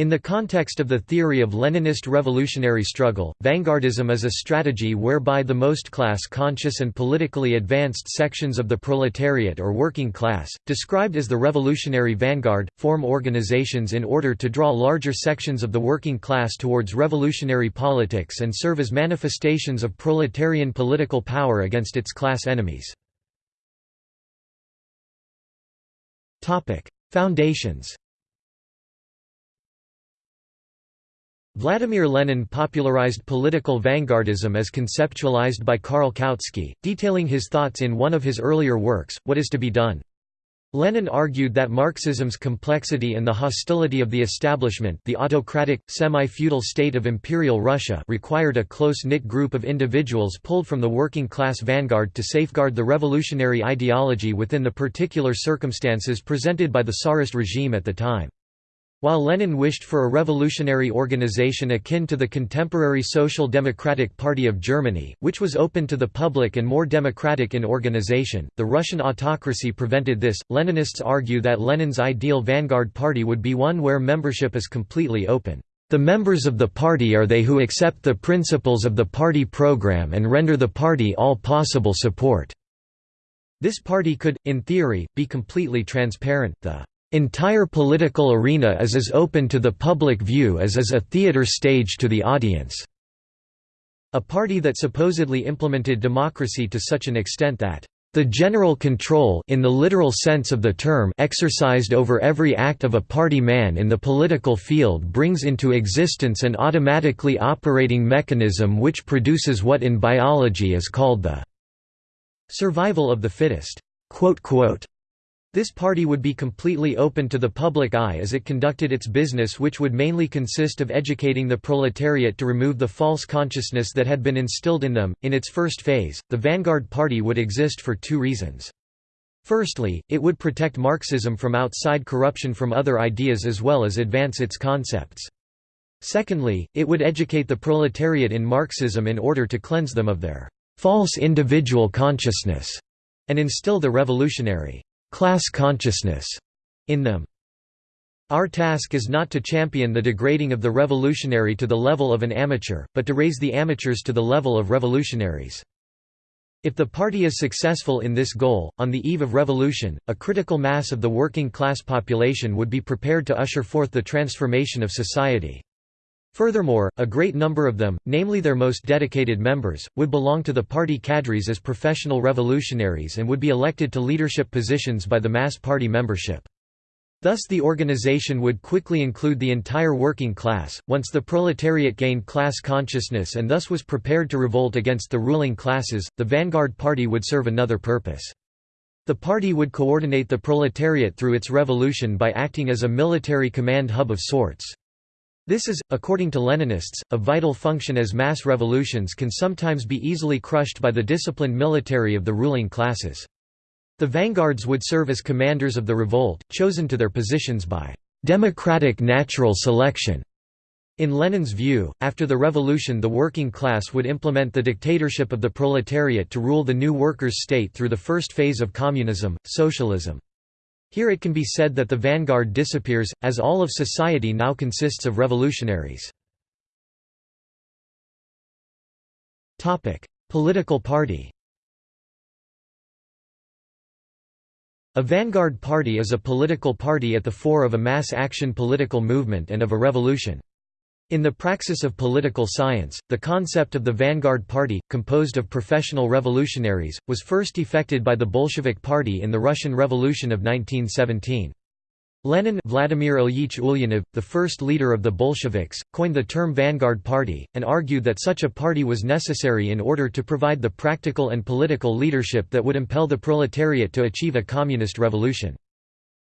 In the context of the theory of Leninist revolutionary struggle, vanguardism is a strategy whereby the most class-conscious and politically advanced sections of the proletariat or working class, described as the revolutionary vanguard, form organizations in order to draw larger sections of the working class towards revolutionary politics and serve as manifestations of proletarian political power against its class enemies. Foundations Vladimir Lenin popularized political vanguardism as conceptualized by Karl Kautsky, detailing his thoughts in one of his earlier works, What is to be Done. Lenin argued that Marxism's complexity and the hostility of the establishment the autocratic, semi-feudal state of Imperial Russia required a close-knit group of individuals pulled from the working-class vanguard to safeguard the revolutionary ideology within the particular circumstances presented by the Tsarist regime at the time. While Lenin wished for a revolutionary organization akin to the contemporary Social Democratic Party of Germany, which was open to the public and more democratic in organization, the Russian autocracy prevented this. Leninists argue that Lenin's ideal vanguard party would be one where membership is completely open. The members of the party are they who accept the principles of the party program and render the party all possible support. This party could, in theory, be completely transparent. The entire political arena is as open to the public view as is a theater stage to the audience." A party that supposedly implemented democracy to such an extent that the general control in the literal sense of the term exercised over every act of a party man in the political field brings into existence an automatically operating mechanism which produces what in biology is called the survival of the fittest. This party would be completely open to the public eye as it conducted its business which would mainly consist of educating the proletariat to remove the false consciousness that had been instilled in them. In its first phase, the vanguard party would exist for two reasons. Firstly, it would protect Marxism from outside corruption from other ideas as well as advance its concepts. Secondly, it would educate the proletariat in Marxism in order to cleanse them of their false individual consciousness and instill the revolutionary class consciousness in them. Our task is not to champion the degrading of the revolutionary to the level of an amateur, but to raise the amateurs to the level of revolutionaries. If the party is successful in this goal, on the eve of revolution, a critical mass of the working class population would be prepared to usher forth the transformation of society. Furthermore, a great number of them, namely their most dedicated members, would belong to the party cadres as professional revolutionaries and would be elected to leadership positions by the mass party membership. Thus the organization would quickly include the entire working class. Once the proletariat gained class consciousness and thus was prepared to revolt against the ruling classes, the vanguard party would serve another purpose. The party would coordinate the proletariat through its revolution by acting as a military command hub of sorts. This is, according to Leninists, a vital function as mass revolutions can sometimes be easily crushed by the disciplined military of the ruling classes. The vanguards would serve as commanders of the revolt, chosen to their positions by democratic natural selection. In Lenin's view, after the revolution the working class would implement the dictatorship of the proletariat to rule the new workers' state through the first phase of communism, socialism. Here it can be said that the vanguard disappears, as all of society now consists of revolutionaries. Political party A vanguard party is a political party at the fore of a mass action political movement and of a revolution. In the praxis of political science, the concept of the vanguard party, composed of professional revolutionaries, was first effected by the Bolshevik Party in the Russian Revolution of 1917. Lenin Vladimir Ilyich Ulyanov, the first leader of the Bolsheviks, coined the term vanguard party, and argued that such a party was necessary in order to provide the practical and political leadership that would impel the proletariat to achieve a communist revolution.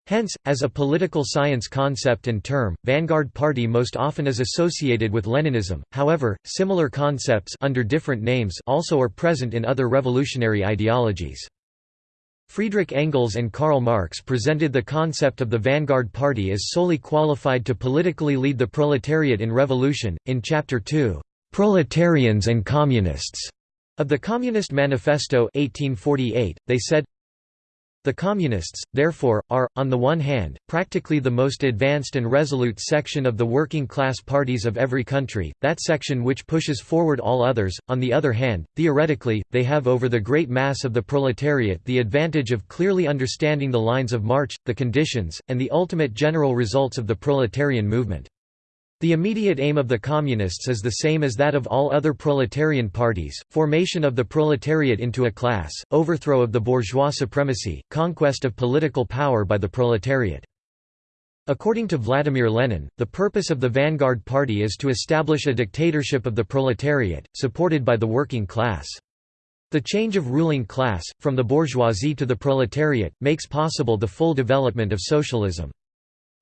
Hence, as a political science concept and term, vanguard party most often is associated with Leninism, however, similar concepts under different names also are present in other revolutionary ideologies. Friedrich Engels and Karl Marx presented the concept of the vanguard party as solely qualified to politically lead the proletariat in revolution. In Chapter 2, Proletarians and Communists, of the Communist Manifesto 1848, they said, The Communists, therefore, are, on the one hand, practically the most advanced and resolute section of the working-class parties of every country, that section which pushes forward all others, on the other hand, theoretically, they have over the great mass of the proletariat the advantage of clearly understanding the lines of march, the conditions, and the ultimate general results of the proletarian movement. The immediate aim of the Communists is the same as that of all other proletarian parties, formation of the proletariat into a class, overthrow of the bourgeois supremacy, conquest of political power by the proletariat. According to Vladimir Lenin, the purpose of the Vanguard Party is to establish a dictatorship of the proletariat, supported by the working class. The change of ruling class, from the bourgeoisie to the proletariat, makes possible the full development of socialism.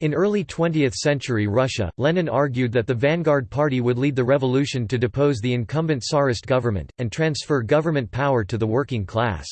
In early 20th century Russia, Lenin argued that the Vanguard Party would lead the revolution to depose the incumbent Tsarist government, and transfer government power to the working class.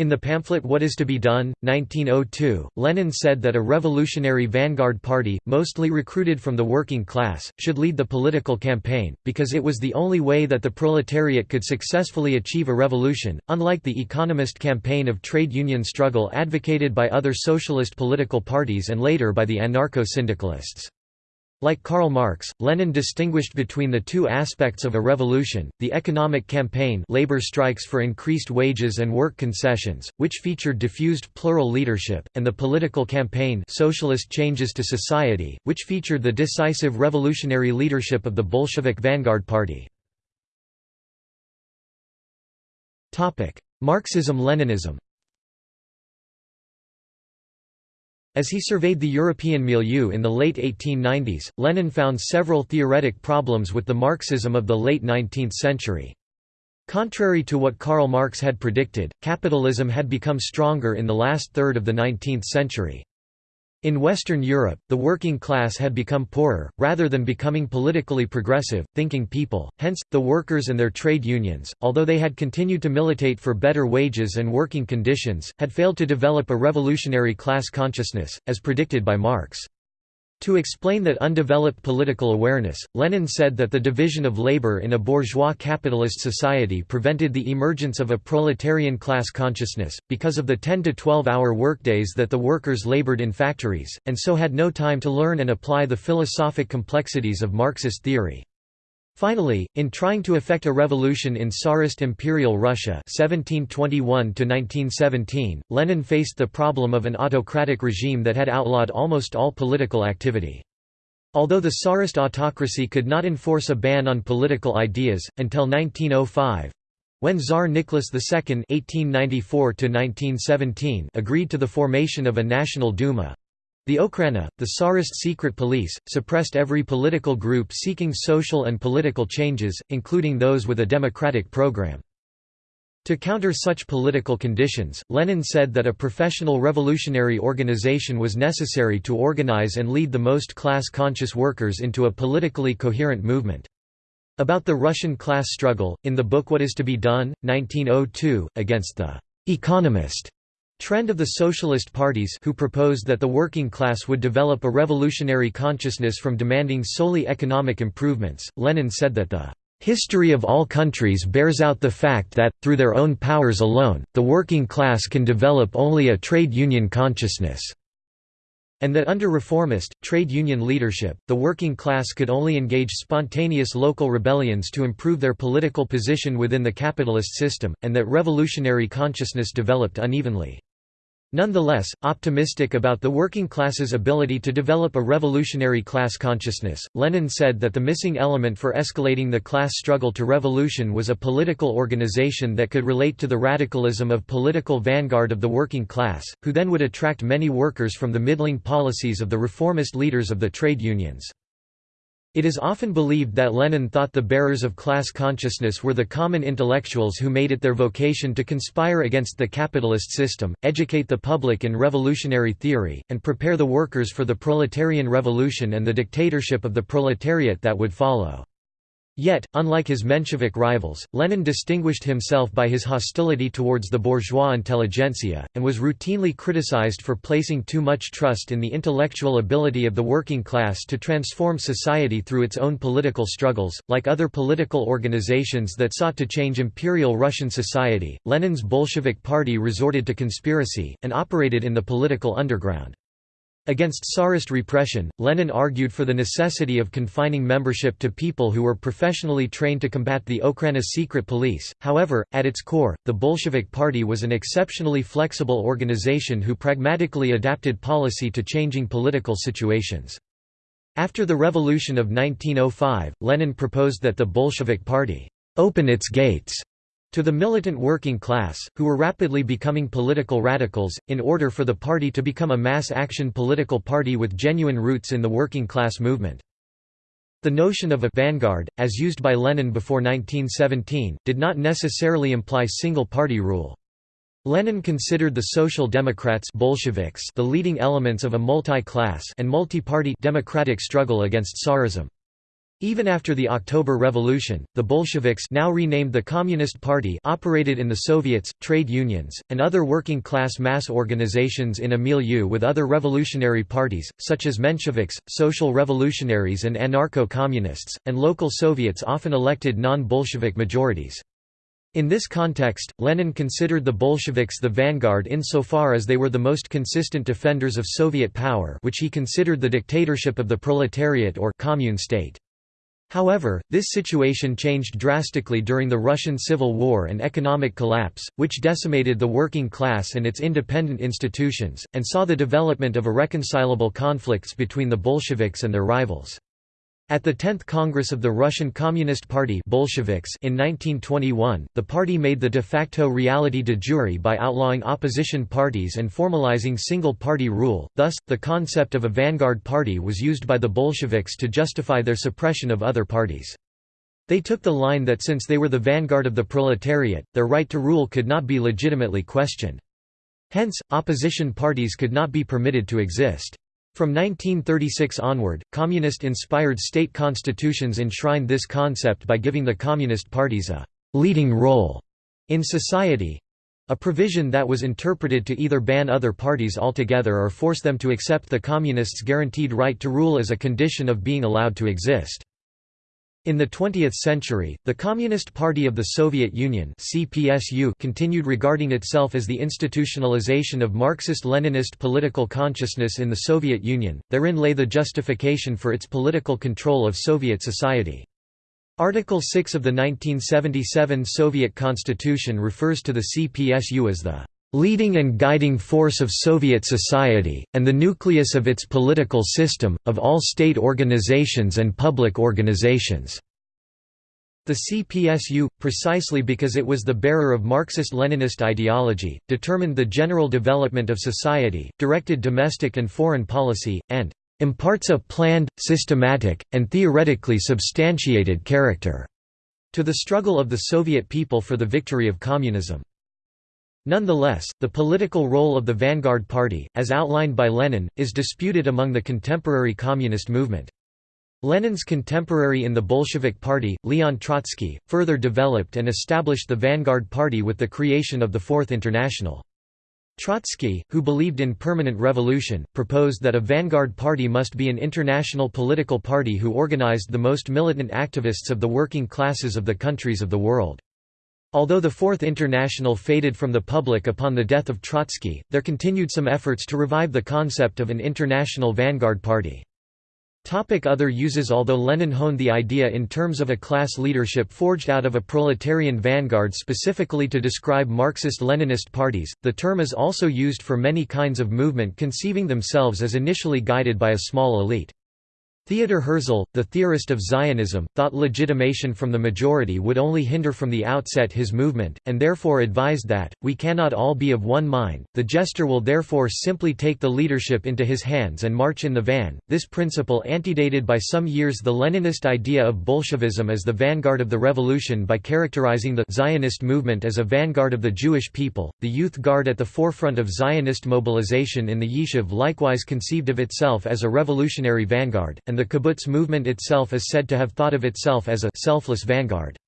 In the pamphlet What is to be Done, 1902, Lenin said that a revolutionary vanguard party, mostly recruited from the working class, should lead the political campaign, because it was the only way that the proletariat could successfully achieve a revolution, unlike the economist campaign of trade union struggle advocated by other socialist political parties and later by the anarcho-syndicalists. Like Karl Marx, Lenin distinguished between the two aspects of a revolution, the economic campaign labor strikes for increased wages and work concessions, which featured diffused plural leadership, and the political campaign socialist changes to society, which featured the decisive revolutionary leadership of the Bolshevik Vanguard Party. Marxism-Leninism As he surveyed the European milieu in the late 1890s, Lenin found several theoretic problems with the Marxism of the late 19th century. Contrary to what Karl Marx had predicted, capitalism had become stronger in the last third of the 19th century. In Western Europe, the working class had become poorer, rather than becoming politically progressive, thinking people, hence, the workers and their trade unions, although they had continued to militate for better wages and working conditions, had failed to develop a revolutionary class consciousness, as predicted by Marx. To explain that undeveloped political awareness, Lenin said that the division of labor in a bourgeois capitalist society prevented the emergence of a proletarian class consciousness, because of the 10 to 12 hour workdays that the workers labored in factories, and so had no time to learn and apply the philosophic complexities of Marxist theory. Finally, in trying to effect a revolution in Tsarist Imperial Russia 1721 Lenin faced the problem of an autocratic regime that had outlawed almost all political activity. Although the Tsarist autocracy could not enforce a ban on political ideas, until 1905, when Tsar Nicholas II (1894–1917) agreed to the formation of a National Duma, the Okhrana, the Tsarist secret police, suppressed every political group seeking social and political changes, including those with a democratic program. To counter such political conditions, Lenin said that a professional revolutionary organization was necessary to organize and lead the most class-conscious workers into a politically coherent movement. About the Russian class struggle, in the book What is to be Done, 1902, against the «economist» Trend of the socialist parties who proposed that the working class would develop a revolutionary consciousness from demanding solely economic improvements, Lenin said that the history of all countries bears out the fact that, through their own powers alone, the working class can develop only a trade union consciousness, and that under reformist, trade union leadership, the working class could only engage spontaneous local rebellions to improve their political position within the capitalist system, and that revolutionary consciousness developed unevenly. Nonetheless, optimistic about the working class's ability to develop a revolutionary class consciousness, Lenin said that the missing element for escalating the class struggle to revolution was a political organization that could relate to the radicalism of political vanguard of the working class, who then would attract many workers from the middling policies of the reformist leaders of the trade unions. It is often believed that Lenin thought the bearers of class consciousness were the common intellectuals who made it their vocation to conspire against the capitalist system, educate the public in revolutionary theory, and prepare the workers for the proletarian revolution and the dictatorship of the proletariat that would follow. Yet, unlike his Menshevik rivals, Lenin distinguished himself by his hostility towards the bourgeois intelligentsia, and was routinely criticized for placing too much trust in the intellectual ability of the working class to transform society through its own political struggles. Like other political organizations that sought to change Imperial Russian society, Lenin's Bolshevik Party resorted to conspiracy, and operated in the political underground. Against Tsarist repression, Lenin argued for the necessity of confining membership to people who were professionally trained to combat the Okhrana secret police. However, at its core, the Bolshevik Party was an exceptionally flexible organization who pragmatically adapted policy to changing political situations. After the revolution of 1905, Lenin proposed that the Bolshevik Party open its gates to the militant working class, who were rapidly becoming political radicals, in order for the party to become a mass-action political party with genuine roots in the working class movement. The notion of a «vanguard», as used by Lenin before 1917, did not necessarily imply single-party rule. Lenin considered the Social Democrats Bolsheviks the leading elements of a multi-class and multi-party democratic struggle against Tsarism. Even after the October Revolution, the Bolsheviks now renamed the Communist Party operated in the Soviets, trade unions, and other working-class mass organizations in a milieu with other revolutionary parties, such as Mensheviks, Social Revolutionaries and Anarcho-Communists, and local Soviets often elected non-Bolshevik majorities. In this context, Lenin considered the Bolsheviks the vanguard insofar as they were the most consistent defenders of Soviet power which he considered the dictatorship of the proletariat or commune state. However, this situation changed drastically during the Russian Civil War and economic collapse, which decimated the working class and its independent institutions, and saw the development of irreconcilable conflicts between the Bolsheviks and their rivals. At the 10th Congress of the Russian Communist Party Bolsheviks in 1921, the party made the de facto reality de jure by outlawing opposition parties and formalizing single-party rule, thus, the concept of a vanguard party was used by the Bolsheviks to justify their suppression of other parties. They took the line that since they were the vanguard of the proletariat, their right to rule could not be legitimately questioned. Hence, opposition parties could not be permitted to exist. From 1936 onward, communist-inspired state constitutions enshrined this concept by giving the communist parties a «leading role» in society—a provision that was interpreted to either ban other parties altogether or force them to accept the communists' guaranteed right to rule as a condition of being allowed to exist. In the 20th century, the Communist Party of the Soviet Union CPSU continued regarding itself as the institutionalization of Marxist-Leninist political consciousness in the Soviet Union, therein lay the justification for its political control of Soviet society. Article 6 of the 1977 Soviet Constitution refers to the CPSU as the leading and guiding force of Soviet society, and the nucleus of its political system, of all state organizations and public organizations." The CPSU, precisely because it was the bearer of Marxist-Leninist ideology, determined the general development of society, directed domestic and foreign policy, and "...imparts a planned, systematic, and theoretically substantiated character." to the struggle of the Soviet people for the victory of communism. Nonetheless, the political role of the Vanguard Party, as outlined by Lenin, is disputed among the contemporary communist movement. Lenin's contemporary in the Bolshevik Party, Leon Trotsky, further developed and established the Vanguard Party with the creation of the Fourth International. Trotsky, who believed in permanent revolution, proposed that a vanguard party must be an international political party who organized the most militant activists of the working classes of the countries of the world. Although the Fourth International faded from the public upon the death of Trotsky, there continued some efforts to revive the concept of an international vanguard party. Topic other uses Although Lenin honed the idea in terms of a class leadership forged out of a proletarian vanguard specifically to describe Marxist-Leninist parties, the term is also used for many kinds of movement conceiving themselves as initially guided by a small elite. Theodor Herzl, the theorist of Zionism, thought legitimation from the majority would only hinder from the outset his movement, and therefore advised that, we cannot all be of one mind, the Gestor will therefore simply take the leadership into his hands and march in the van. This principle antedated by some years the Leninist idea of Bolshevism as the vanguard of the revolution by characterizing the Zionist movement as a vanguard of the Jewish people. The Youth Guard at the forefront of Zionist mobilization in the Yishuv likewise conceived of itself as a revolutionary vanguard, and the kibbutz movement itself is said to have thought of itself as a selfless vanguard.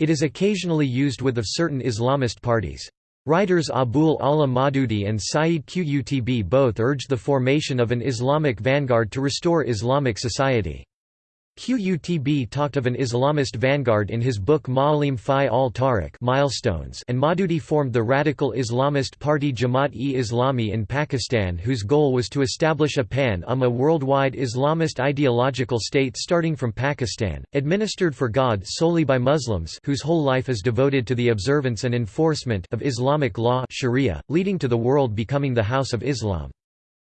It is occasionally used with of certain Islamist parties. Writers Abul A'la Maududi and Sayyid Qutb both urged the formation of an Islamic vanguard to restore Islamic society. Qutb talked of an Islamist vanguard in his book Ma'alim fi al-Tariq milestones and Maududi formed the radical Islamist party Jamaat-e-Islami in Pakistan whose goal was to establish a pan-Ummah worldwide Islamist ideological state starting from Pakistan, administered for God solely by Muslims whose whole life is devoted to the observance and enforcement of Islamic law Sharia, leading to the world becoming the House of Islam.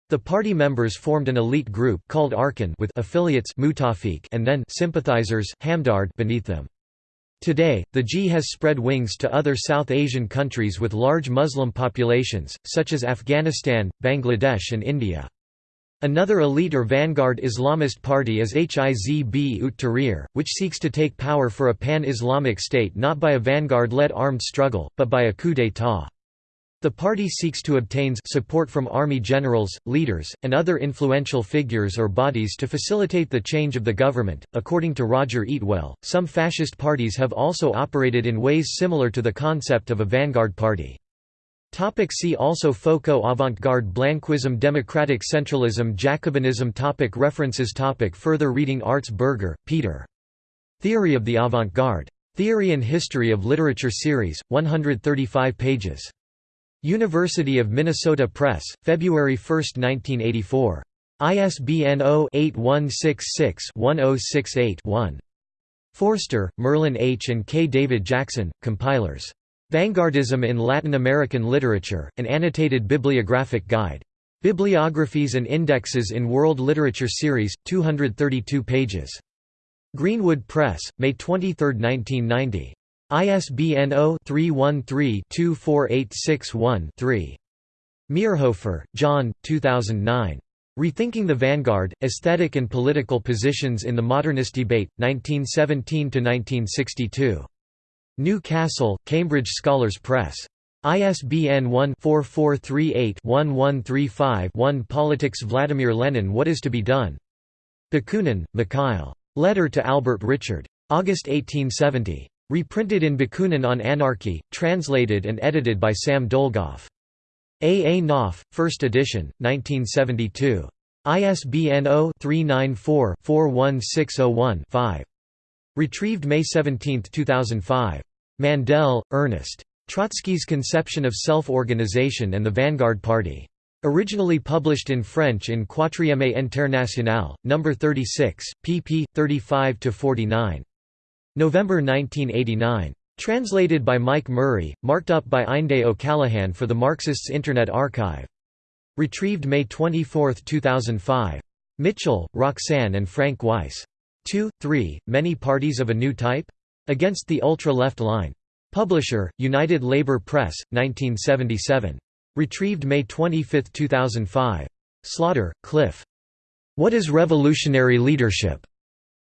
The party members formed an elite group called Arkan with affiliates Mutafiq and then sympathizers Hamdard beneath them. Today, the G has spread wings to other South Asian countries with large Muslim populations, such as Afghanistan, Bangladesh and India. Another elite or vanguard Islamist party is Hizb ut Tahrir, which seeks to take power for a pan-Islamic state not by a vanguard-led armed struggle, but by a coup d'état. The party seeks to obtain support from army generals, leaders, and other influential figures or bodies to facilitate the change of the government. According to Roger Eatwell, some fascist parties have also operated in ways similar to the concept of a vanguard party. Topic see also Foco Avant-garde Blanquism Democratic centralism Jacobinism topic References topic Further reading Arts Bürger, Peter. Theory of the Avant-Garde. Theory and History of Literature Series, 135 pages. University of Minnesota Press, February 1, 1984. ISBN 0-8166-1068-1. Forster, Merlin H. and K. David Jackson, compilers. Vanguardism in Latin American Literature, an annotated bibliographic guide. Bibliographies and Indexes in World Literature Series, 232 pages. Greenwood Press, May 23, 1990. ISBN 0-313-24861-3. Meierhofer, John, 2009. Rethinking the Vanguard, Aesthetic and Political Positions in the Modernist Debate, 1917–1962. New Castle, Cambridge Scholars Press. ISBN 1-4438-1135-1 Politics Vladimir Lenin What is to be done? Bakunin, Mikhail. Letter to Albert Richard. August 1870. Reprinted in Bakunin on Anarchy, translated and edited by Sam Dolgoff. A. A. Knopf, 1st edition, 1972. ISBN 0-394-41601-5. Retrieved May 17, 2005. Mandel, Ernest. Trotsky's Conception of Self-Organization and the Vanguard Party. Originally published in French in Quatrième Internationale, No. 36, pp. 35–49. November 1989. Translated by Mike Murray, marked up by Einde O'Callaghan for the Marxists Internet Archive. Retrieved May 24, 2005. Mitchell, Roxanne and Frank Weiss. 2, 3, Many Parties of a New Type? Against the Ultra-Left Line. Publisher, United Labour Press, 1977. Retrieved May 25, 2005. Slaughter, Cliff. What is Revolutionary Leadership?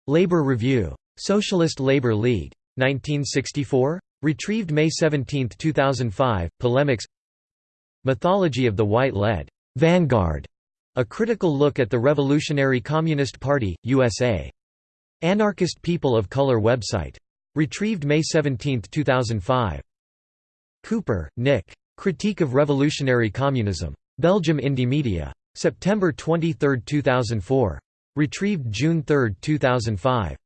Labour Review. Socialist Labour League. 1964? Retrieved May 17, 2005, Polemics Mythology of the White Lead. Vanguard. A critical look at the Revolutionary Communist Party, USA. Anarchist People of Color website. Retrieved May 17, 2005. Cooper, Nick. Critique of Revolutionary Communism. Belgium Indymedia. September 23, 2004. Retrieved June 3, 2005.